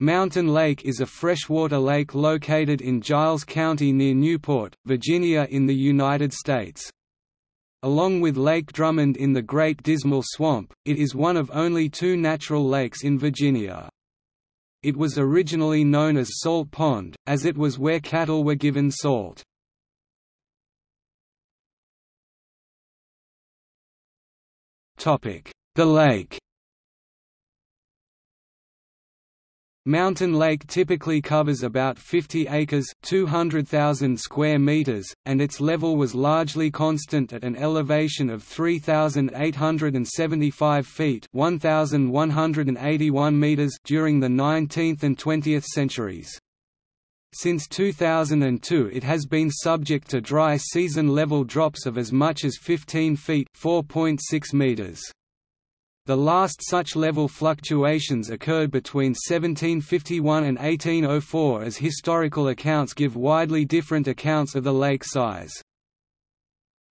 Mountain Lake is a freshwater lake located in Giles County near Newport, Virginia in the United States. Along with Lake Drummond in the Great Dismal Swamp, it is one of only two natural lakes in Virginia. It was originally known as Salt Pond, as it was where cattle were given salt. The lake Mountain Lake typically covers about 50 acres 200,000 square meters, and its level was largely constant at an elevation of 3,875 feet 1,181 meters during the 19th and 20th centuries. Since 2002 it has been subject to dry season level drops of as much as 15 feet 4.6 meters. The last such level fluctuations occurred between 1751 and 1804 as historical accounts give widely different accounts of the lake size.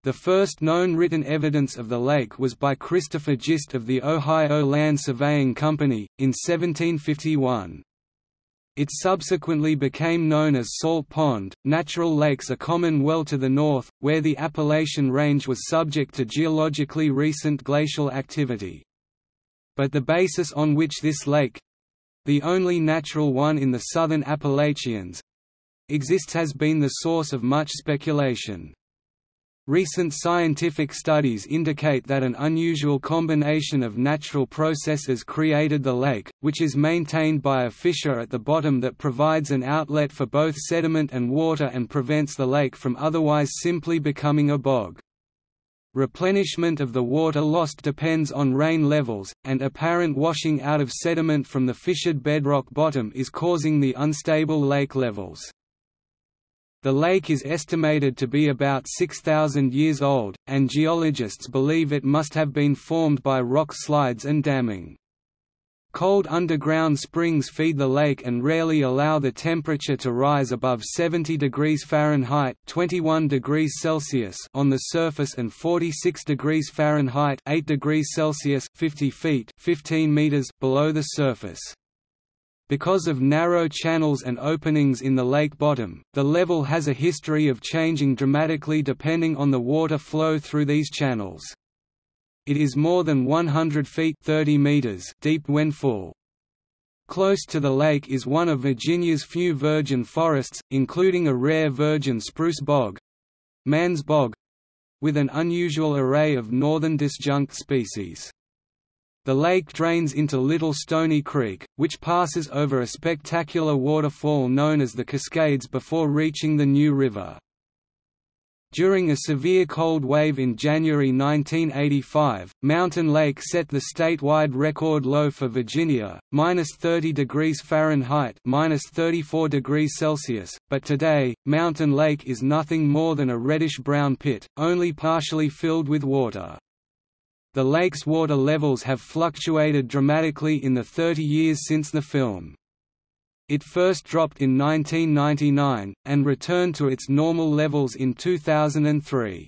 The first known written evidence of the lake was by Christopher Gist of the Ohio Land Surveying Company, in 1751. It subsequently became known as Salt Pond. Natural lakes are common well to the north, where the Appalachian Range was subject to geologically recent glacial activity but the basis on which this lake—the only natural one in the southern Appalachians—exists has been the source of much speculation. Recent scientific studies indicate that an unusual combination of natural processes created the lake, which is maintained by a fissure at the bottom that provides an outlet for both sediment and water and prevents the lake from otherwise simply becoming a bog. Replenishment of the water lost depends on rain levels, and apparent washing out of sediment from the fissured bedrock bottom is causing the unstable lake levels. The lake is estimated to be about 6,000 years old, and geologists believe it must have been formed by rock slides and damming. Cold underground springs feed the lake and rarely allow the temperature to rise above 70 degrees Fahrenheit 21 degrees Celsius on the surface and 46 degrees Fahrenheit 8 degrees Celsius 50 feet 15 meters below the surface. Because of narrow channels and openings in the lake bottom, the level has a history of changing dramatically depending on the water flow through these channels. It is more than 100 feet 30 meters deep when full. Close to the lake is one of Virginia's few virgin forests, including a rare virgin spruce bog—Mann's Bog—with an unusual array of northern disjunct species. The lake drains into Little Stony Creek, which passes over a spectacular waterfall known as the Cascades before reaching the New River. During a severe cold wave in January 1985, Mountain Lake set the statewide record low for Virginia, minus 30 degrees Fahrenheit, minus 34 degrees Celsius. But today, Mountain Lake is nothing more than a reddish-brown pit, only partially filled with water. The lake's water levels have fluctuated dramatically in the 30 years since the film. It first dropped in 1999, and returned to its normal levels in 2003.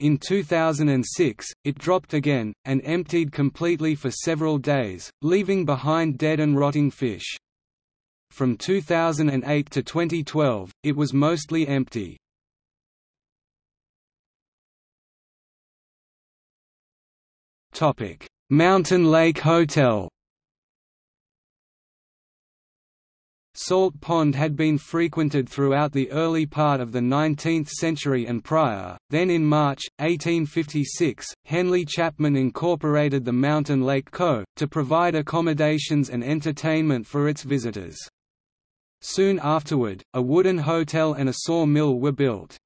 In 2006, it dropped again, and emptied completely for several days, leaving behind dead and rotting fish. From 2008 to 2012, it was mostly empty. Mountain Lake Hotel Salt Pond had been frequented throughout the early part of the 19th century and prior, then in March, 1856, Henley Chapman incorporated the Mountain Lake Co., to provide accommodations and entertainment for its visitors. Soon afterward, a wooden hotel and a sawmill were built.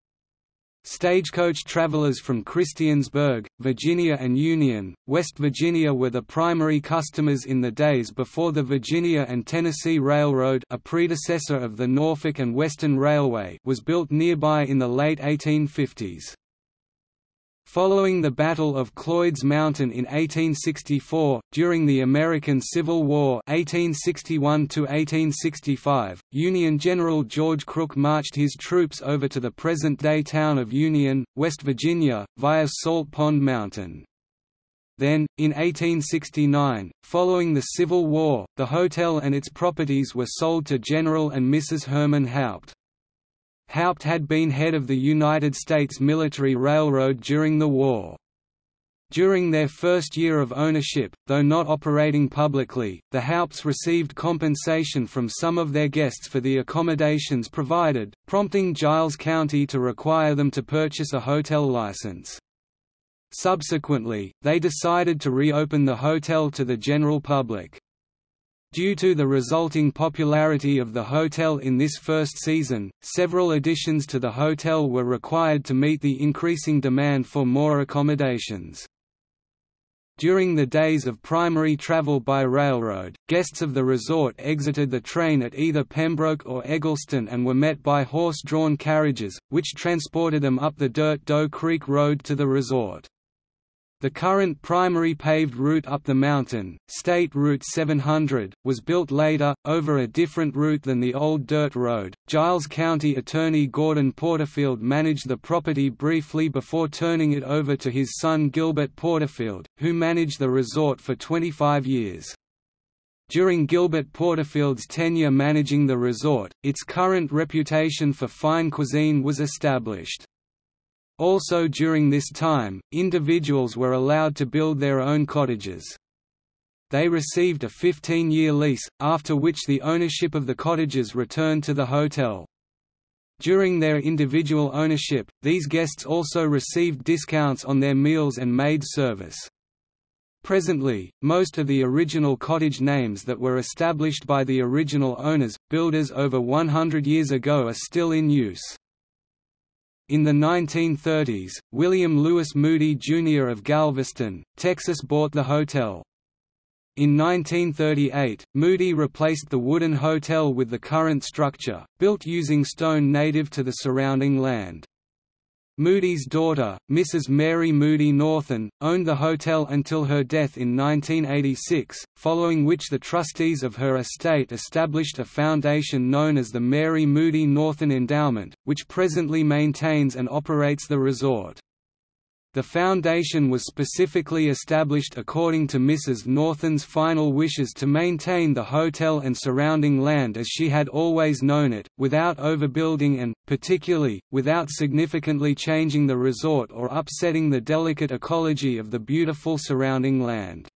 Stagecoach travelers from Christiansburg, Virginia and Union, West Virginia were the primary customers in the days before the Virginia and Tennessee Railroad a predecessor of the Norfolk and Western Railway was built nearby in the late 1850s. Following the Battle of Cloyd's Mountain in 1864, during the American Civil War 1861 Union General George Crook marched his troops over to the present-day town of Union, West Virginia, via Salt Pond Mountain. Then, in 1869, following the Civil War, the hotel and its properties were sold to General and Mrs. Herman Haupt. Haupt had been head of the United States Military Railroad during the war. During their first year of ownership, though not operating publicly, the Haupts received compensation from some of their guests for the accommodations provided, prompting Giles County to require them to purchase a hotel license. Subsequently, they decided to reopen the hotel to the general public. Due to the resulting popularity of the hotel in this first season, several additions to the hotel were required to meet the increasing demand for more accommodations. During the days of primary travel by railroad, guests of the resort exited the train at either Pembroke or Eggleston and were met by horse-drawn carriages, which transported them up the dirt Doe Creek Road to the resort. The current primary paved route up the mountain, State Route 700, was built later, over a different route than the old dirt road. Giles County Attorney Gordon Porterfield managed the property briefly before turning it over to his son Gilbert Porterfield, who managed the resort for 25 years. During Gilbert Porterfield's tenure managing the resort, its current reputation for fine cuisine was established. Also during this time, individuals were allowed to build their own cottages. They received a 15-year lease, after which the ownership of the cottages returned to the hotel. During their individual ownership, these guests also received discounts on their meals and maid service. Presently, most of the original cottage names that were established by the original owners, builders over 100 years ago are still in use. In the 1930s, William Lewis Moody Jr. of Galveston, Texas bought the hotel. In 1938, Moody replaced the wooden hotel with the current structure, built using stone native to the surrounding land. Moody's daughter, Mrs. Mary Moody Northen, owned the hotel until her death in 1986, following which the trustees of her estate established a foundation known as the Mary Moody Northen Endowment, which presently maintains and operates the resort. The foundation was specifically established according to Mrs. Northen's final wishes to maintain the hotel and surrounding land as she had always known it, without overbuilding and, particularly, without significantly changing the resort or upsetting the delicate ecology of the beautiful surrounding land.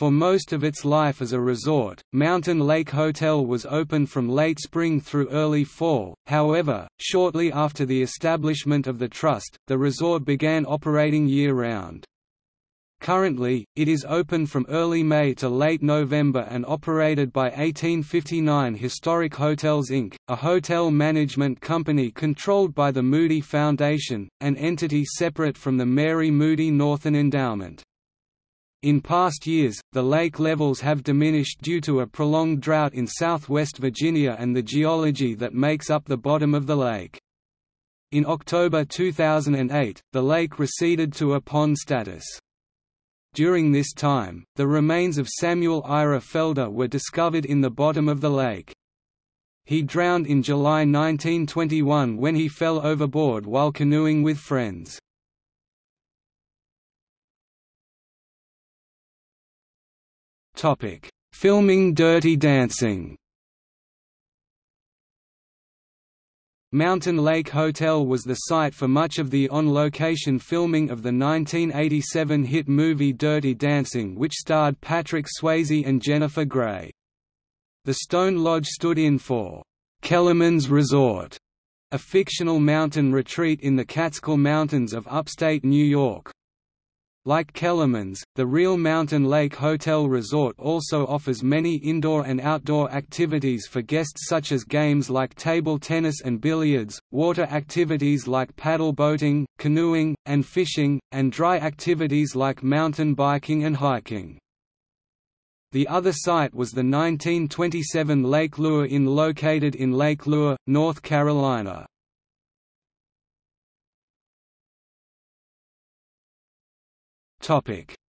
For most of its life as a resort, Mountain Lake Hotel was open from late spring through early fall, however, shortly after the establishment of the trust, the resort began operating year-round. Currently, it is open from early May to late November and operated by 1859 Historic Hotels Inc., a hotel management company controlled by the Moody Foundation, an entity separate from the Mary Moody Northen Endowment. In past years, the lake levels have diminished due to a prolonged drought in southwest Virginia and the geology that makes up the bottom of the lake. In October 2008, the lake receded to a pond status. During this time, the remains of Samuel Ira Felder were discovered in the bottom of the lake. He drowned in July 1921 when he fell overboard while canoeing with friends. Filming Dirty Dancing. Mountain Lake Hotel was the site for much of the on-location filming of the 1987 hit movie Dirty Dancing which starred Patrick Swayze and Jennifer Grey. The Stone Lodge stood in for Kellerman's Resort, a fictional mountain retreat in the Catskill Mountains of upstate New York. Like Kellerman's, the Real Mountain Lake Hotel Resort also offers many indoor and outdoor activities for guests such as games like table tennis and billiards, water activities like paddle boating, canoeing, and fishing, and dry activities like mountain biking and hiking. The other site was the 1927 Lake Lure Inn located in Lake Lure, North Carolina.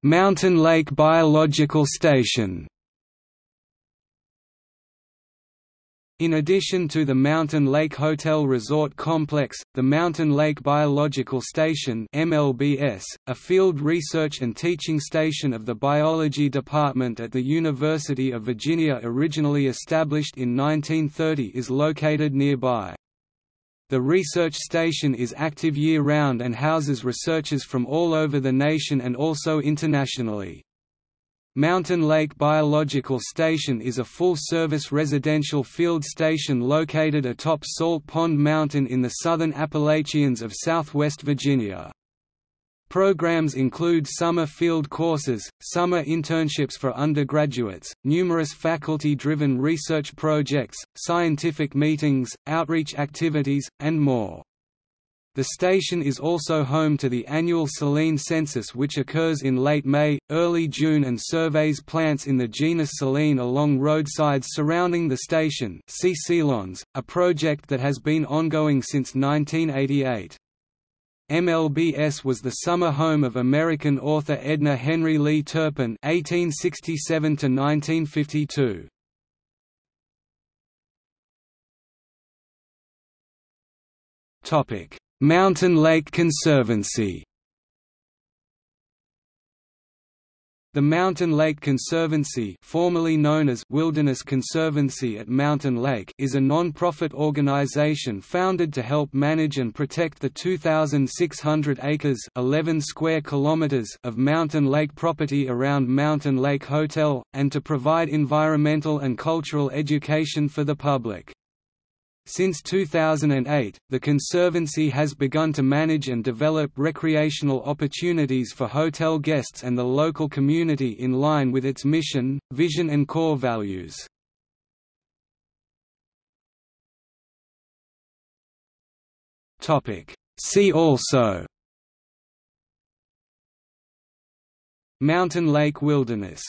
Mountain Lake Biological Station In addition to the Mountain Lake Hotel Resort Complex, the Mountain Lake Biological Station MLBS, a field research and teaching station of the Biology Department at the University of Virginia originally established in 1930 is located nearby. The research station is active year-round and houses researchers from all over the nation and also internationally. Mountain Lake Biological Station is a full-service residential field station located atop Salt Pond Mountain in the southern Appalachians of southwest Virginia. Programs include summer field courses, summer internships for undergraduates, numerous faculty-driven research projects, scientific meetings, outreach activities, and more. The station is also home to the annual Silene census which occurs in late May, early June and surveys plants in the genus Silene along roadsides surrounding the station see Silenes, a project that has been ongoing since 1988. MLBS was the summer home of American author Edna Henry Lee Turpin (1867–1952). Topic: Mountain Lake Conservancy The Mountain Lake Conservancy formerly known as Wilderness Conservancy at Mountain Lake is a non-profit organization founded to help manage and protect the 2,600 acres 11 square kilometers of Mountain Lake property around Mountain Lake Hotel, and to provide environmental and cultural education for the public. Since 2008, the Conservancy has begun to manage and develop recreational opportunities for hotel guests and the local community in line with its mission, vision and core values. See also Mountain Lake Wilderness